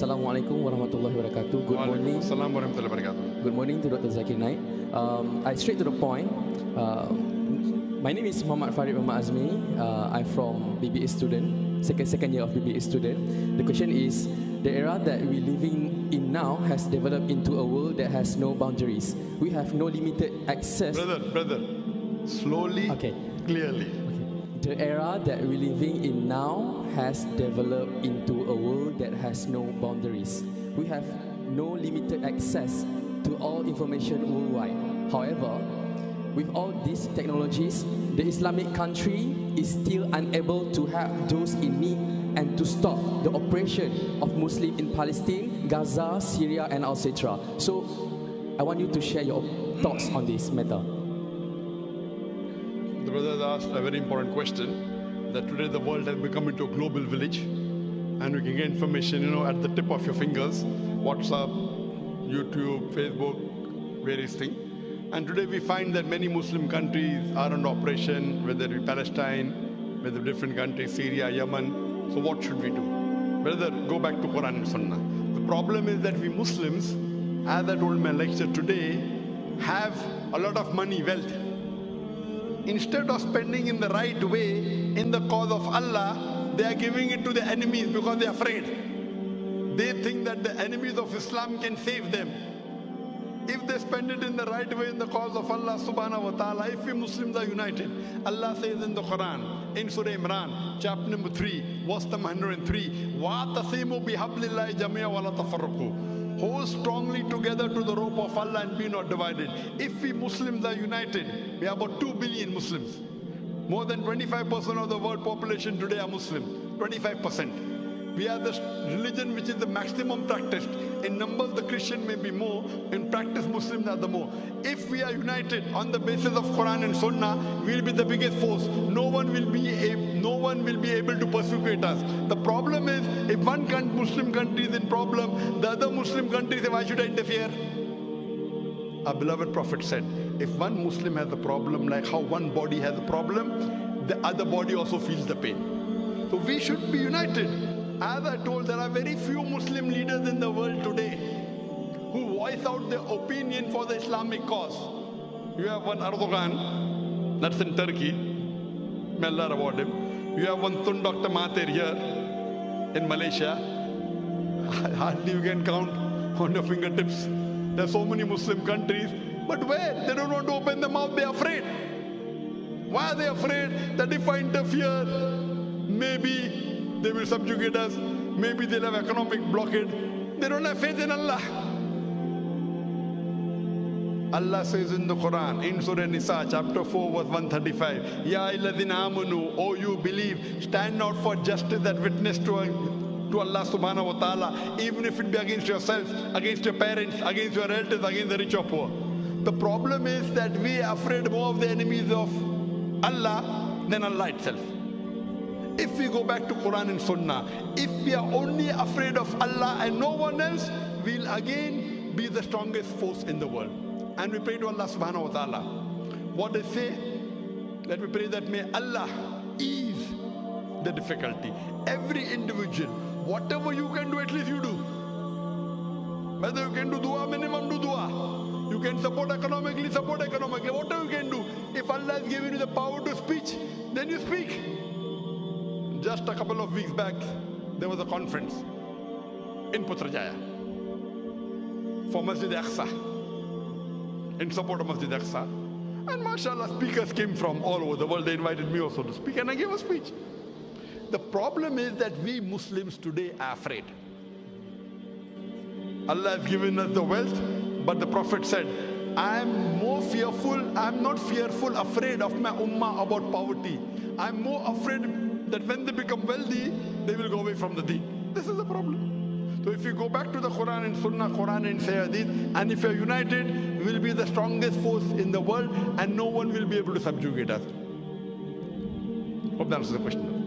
Assalamualaikum warahmatullahi wabarakatuh. Good morning. Assalamu warahmatullahi wabarakatuh. Good morning to Dr. Zakir Naik. Um, I straight to the point. Uh, my name is Muhammad Farid Muhammad Azmi. Uh, I'm from BBA student, second second year of BBA student. The question is, the era that we're living in now has developed into a world that has no boundaries. We have no limited access. Brother, brother, slowly, Okay. clearly. The era that we're living in now has developed into a world that has no boundaries. We have no limited access to all information worldwide. However, with all these technologies, the Islamic country is still unable to help those in need and to stop the oppression of Muslims in Palestine, Gaza, Syria, and etc. So, I want you to share your thoughts on this matter. The brother asked a very important question that today the world has become into a global village and we can get information, you know, at the tip of your fingers, WhatsApp, YouTube, Facebook, various things. And today we find that many Muslim countries are under operation, whether it be Palestine, whether different countries, Syria, Yemen. So what should we do? Brother, go back to Quran and Sunnah. The problem is that we Muslims, as I told my lecture today, have a lot of money, wealth instead of spending in the right way in the cause of Allah, they are giving it to the enemies because they are afraid. They think that the enemies of Islam can save them if they spend it in the right way in the cause of Allah subhanahu wa ta'ala, if we Muslims are united, Allah says in the Quran, in Surah Imran, chapter number 3, verse number 103, وَاعْتَصِمُوا بِحَبْلِ اللَّهِ جَمِيعًا وَلَا تَفَرَّقُوا hold strongly together to the rope of Allah and be not divided. If we Muslims are united, we are about 2 billion Muslims. More than 25% of the world population today are Muslim, 25%. We are the religion which is the maximum practiced. In numbers, the Christian may be more. In practice, Muslims are the more. If we are united on the basis of Quran and Sunnah, we'll be the biggest force. No one will be a, no one will be able to persecute us. The problem is, if one Muslim country is in problem, the other Muslim country say, why should I interfere? Our beloved Prophet said, if one Muslim has a problem, like how one body has a problem, the other body also feels the pain. So we should be united. As I told, there are very few Muslim leaders in the world today who voice out their opinion for the Islamic cause. You have one Erdogan, that's in Turkey. May Allah reward him. You have one Tun Dr. Mahathir here in Malaysia. Hardly you can count on your fingertips. There are so many Muslim countries, but where? They don't want to open their mouth, they're afraid. Why are they afraid that if I interfere, maybe they will subjugate us, maybe they'll have economic blockade. They don't have faith in Allah. Allah says in the Quran, in Surah Nisa, chapter 4, verse 135, Ya illadhina amanu, O you believe, stand out for justice that witness to, to Allah subhanahu wa ta'ala, even if it be against yourself, against your parents, against your relatives, against the rich or poor. The problem is that we are afraid more of the enemies of Allah than Allah itself. If we go back to Quran and Sunnah, if we are only afraid of Allah and no one else, we'll again be the strongest force in the world. And we pray to Allah subhanahu wa ta'ala. What they say, Let we pray that may Allah ease the difficulty. Every individual, whatever you can do, at least you do. Whether you can do dua, minimum do dua. You can support economically, support economically. Whatever you can do. If Allah has given you the power to speak, then you speak. Just a couple of weeks back, there was a conference in Putrajaya for Masjid Aqsa, in support of Masjid Aqsa. And mashallah, speakers came from all over the world. They invited me also to speak, and I gave a speech. The problem is that we Muslims today are afraid. Allah has given us the wealth, but the Prophet said, I am more fearful, I am not fearful, afraid of my ummah about poverty. I am more afraid that when they become wealthy, they will go away from the deen. This is the problem. So if you go back to the Quran and Sunnah, Quran and Sayyidin, and if you're united, we'll be the strongest force in the world and no one will be able to subjugate us. Hope that answers the question.